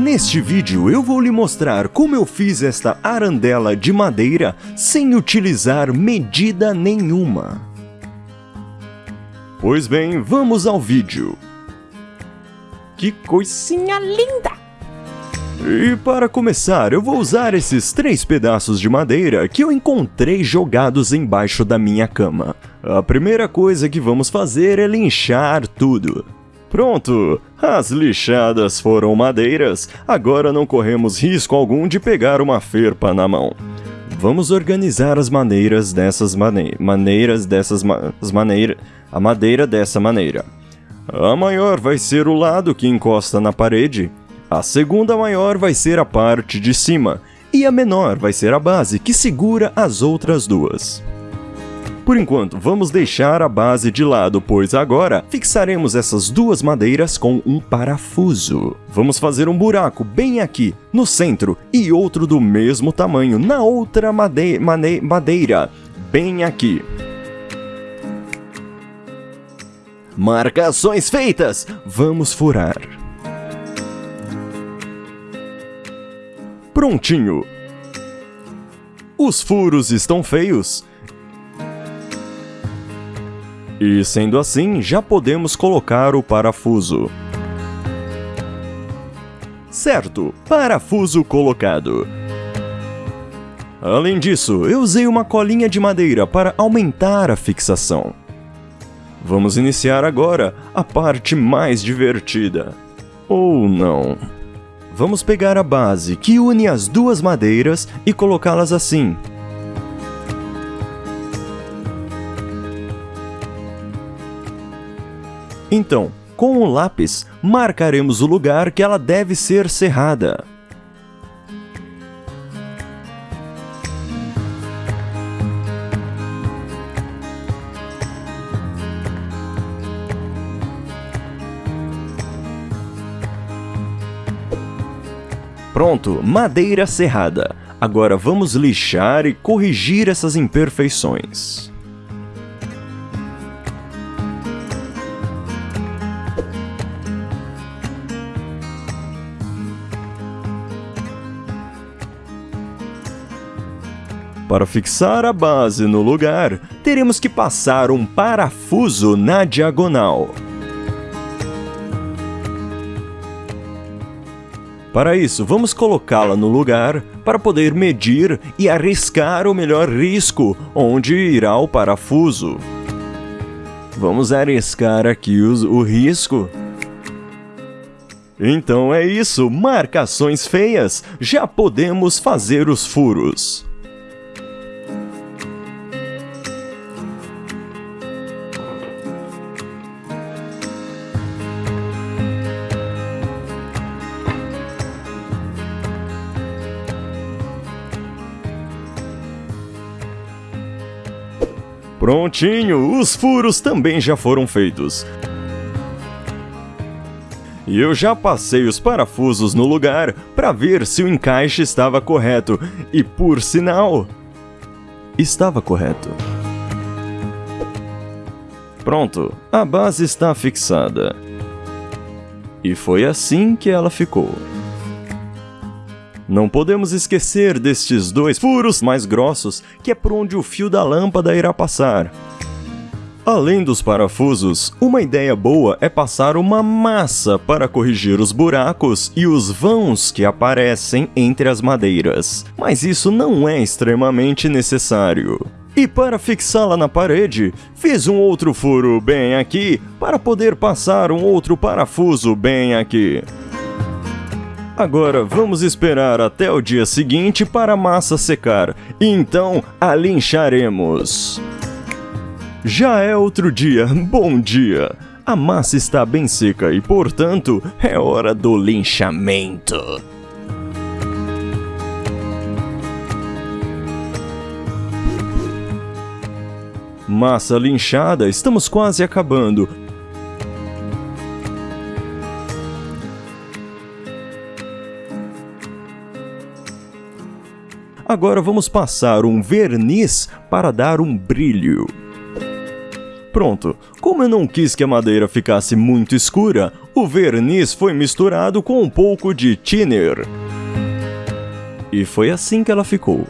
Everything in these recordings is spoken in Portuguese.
Neste vídeo eu vou lhe mostrar como eu fiz esta arandela de madeira sem utilizar medida nenhuma. Pois bem, vamos ao vídeo. Que coisinha linda! E para começar, eu vou usar esses três pedaços de madeira que eu encontrei jogados embaixo da minha cama. A primeira coisa que vamos fazer é linchar tudo. Pronto! As lixadas foram madeiras, agora não corremos risco algum de pegar uma ferpa na mão. Vamos organizar as maneiras dessas mane maneiras dessas ma as maneira a madeira dessa maneira. A maior vai ser o lado que encosta na parede, a segunda maior vai ser a parte de cima, e a menor vai ser a base que segura as outras duas. Por enquanto, vamos deixar a base de lado, pois agora fixaremos essas duas madeiras com um parafuso. Vamos fazer um buraco bem aqui, no centro, e outro do mesmo tamanho na outra made mane madeira, bem aqui. Marcações feitas! Vamos furar. Prontinho! Os furos estão feios. E sendo assim, já podemos colocar o parafuso. Certo, parafuso colocado. Além disso, eu usei uma colinha de madeira para aumentar a fixação. Vamos iniciar agora a parte mais divertida. Ou não. Vamos pegar a base que une as duas madeiras e colocá-las assim. Então, com o lápis, marcaremos o lugar que ela deve ser serrada. Pronto, madeira serrada. Agora vamos lixar e corrigir essas imperfeições. Para fixar a base no lugar, teremos que passar um parafuso na diagonal. Para isso, vamos colocá-la no lugar para poder medir e arriscar o melhor risco onde irá o parafuso. Vamos arriscar aqui o, o risco. Então é isso, marcações feias, já podemos fazer os furos. Prontinho, os furos também já foram feitos. E eu já passei os parafusos no lugar para ver se o encaixe estava correto, e por sinal, estava correto. Pronto, a base está fixada. E foi assim que ela ficou. Não podemos esquecer destes dois furos mais grossos, que é por onde o fio da lâmpada irá passar. Além dos parafusos, uma ideia boa é passar uma massa para corrigir os buracos e os vãos que aparecem entre as madeiras, mas isso não é extremamente necessário. E para fixá-la na parede, fiz um outro furo bem aqui para poder passar um outro parafuso bem aqui. Agora vamos esperar até o dia seguinte para a massa secar, e então a lincharemos. Já é outro dia, bom dia! A massa está bem seca e, portanto, é hora do linchamento. Massa linchada, estamos quase acabando. Agora vamos passar um verniz para dar um brilho. Pronto, como eu não quis que a madeira ficasse muito escura, o verniz foi misturado com um pouco de thinner. E foi assim que ela ficou.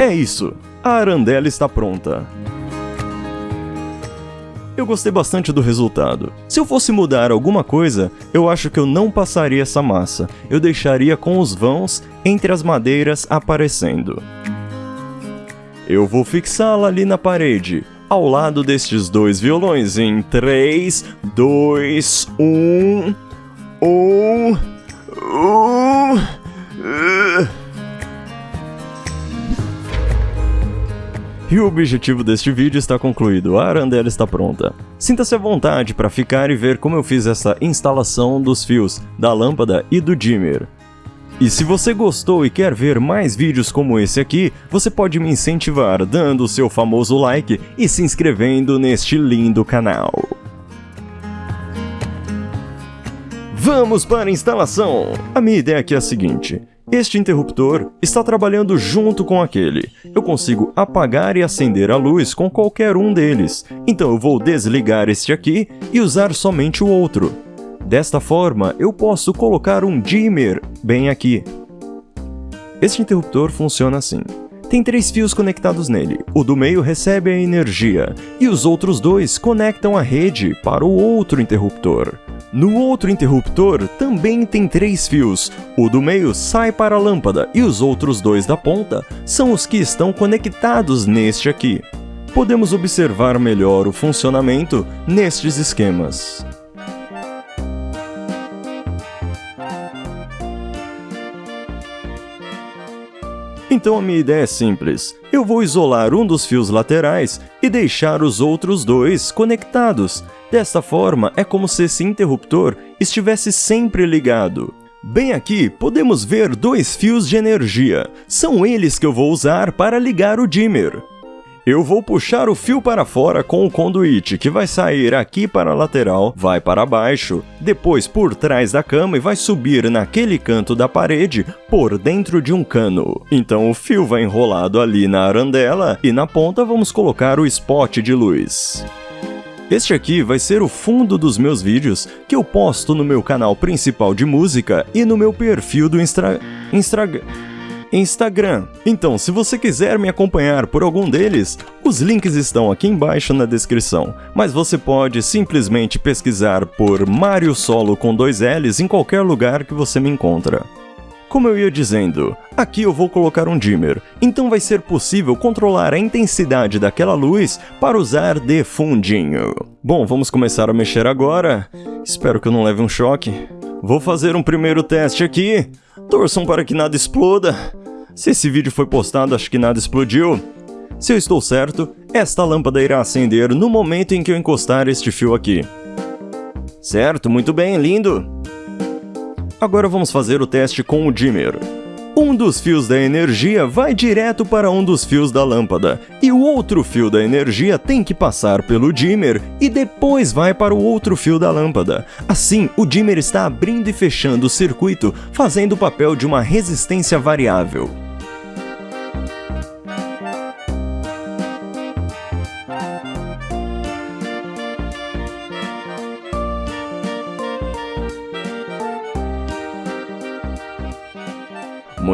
É isso, a arandela está pronta. Eu gostei bastante do resultado. Se eu fosse mudar alguma coisa, eu acho que eu não passaria essa massa. Eu deixaria com os vãos entre as madeiras aparecendo. Eu vou fixá-la ali na parede, ao lado destes dois violões em 3, 2, 1... 1... 1... E o objetivo deste vídeo está concluído, a arandela está pronta. Sinta-se à vontade para ficar e ver como eu fiz essa instalação dos fios, da lâmpada e do dimmer. E se você gostou e quer ver mais vídeos como esse aqui, você pode me incentivar dando o seu famoso like e se inscrevendo neste lindo canal. Vamos para a instalação! A minha ideia aqui é a seguinte, este interruptor está trabalhando junto com aquele. Eu consigo apagar e acender a luz com qualquer um deles. Então eu vou desligar este aqui e usar somente o outro. Desta forma, eu posso colocar um dimmer bem aqui. Este interruptor funciona assim. Tem três fios conectados nele. O do meio recebe a energia e os outros dois conectam a rede para o outro interruptor. No outro interruptor também tem três fios, o do meio sai para a lâmpada e os outros dois da ponta são os que estão conectados neste aqui. Podemos observar melhor o funcionamento nestes esquemas. Então a minha ideia é simples. Eu vou isolar um dos fios laterais e deixar os outros dois conectados. Desta forma, é como se esse interruptor estivesse sempre ligado. Bem aqui, podemos ver dois fios de energia. São eles que eu vou usar para ligar o dimmer. Eu vou puxar o fio para fora com o conduíte, que vai sair aqui para a lateral, vai para baixo, depois por trás da cama e vai subir naquele canto da parede por dentro de um cano. Então o fio vai enrolado ali na arandela e na ponta vamos colocar o spot de luz. Este aqui vai ser o fundo dos meus vídeos que eu posto no meu canal principal de música e no meu perfil do Instra... Instagram. Instagram. Então, se você quiser me acompanhar por algum deles, os links estão aqui embaixo na descrição, mas você pode simplesmente pesquisar por Mario Solo com dois L's em qualquer lugar que você me encontra. Como eu ia dizendo, aqui eu vou colocar um dimmer, então vai ser possível controlar a intensidade daquela luz para usar de fundinho. Bom, vamos começar a mexer agora. Espero que eu não leve um choque. Vou fazer um primeiro teste aqui. Torçam para que nada exploda. Se esse vídeo foi postado, acho que nada explodiu. Se eu estou certo, esta lâmpada irá acender no momento em que eu encostar este fio aqui. Certo, muito bem, lindo. Agora vamos fazer o teste com o dimmer. Um dos fios da energia vai direto para um dos fios da lâmpada, e o outro fio da energia tem que passar pelo dimmer e depois vai para o outro fio da lâmpada. Assim, o dimmer está abrindo e fechando o circuito, fazendo o papel de uma resistência variável.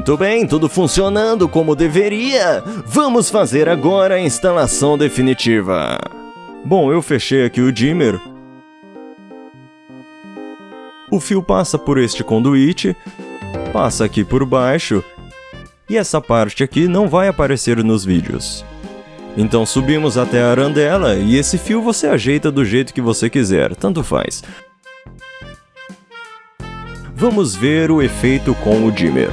Muito bem, tudo funcionando como deveria. Vamos fazer agora a instalação definitiva. Bom, eu fechei aqui o dimmer. O fio passa por este conduíte, passa aqui por baixo, e essa parte aqui não vai aparecer nos vídeos. Então subimos até a arandela e esse fio você ajeita do jeito que você quiser, tanto faz. Vamos ver o efeito com o dimmer.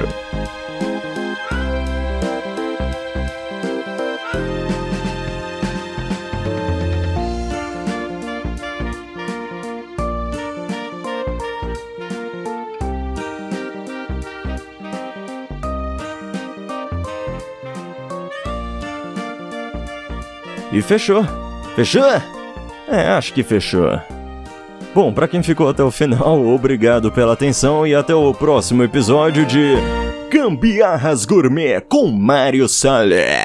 E fechou. Fechou? É, acho que fechou. Bom, pra quem ficou até o final, obrigado pela atenção e até o próximo episódio de Gambiarras Gourmet com Mário Salles.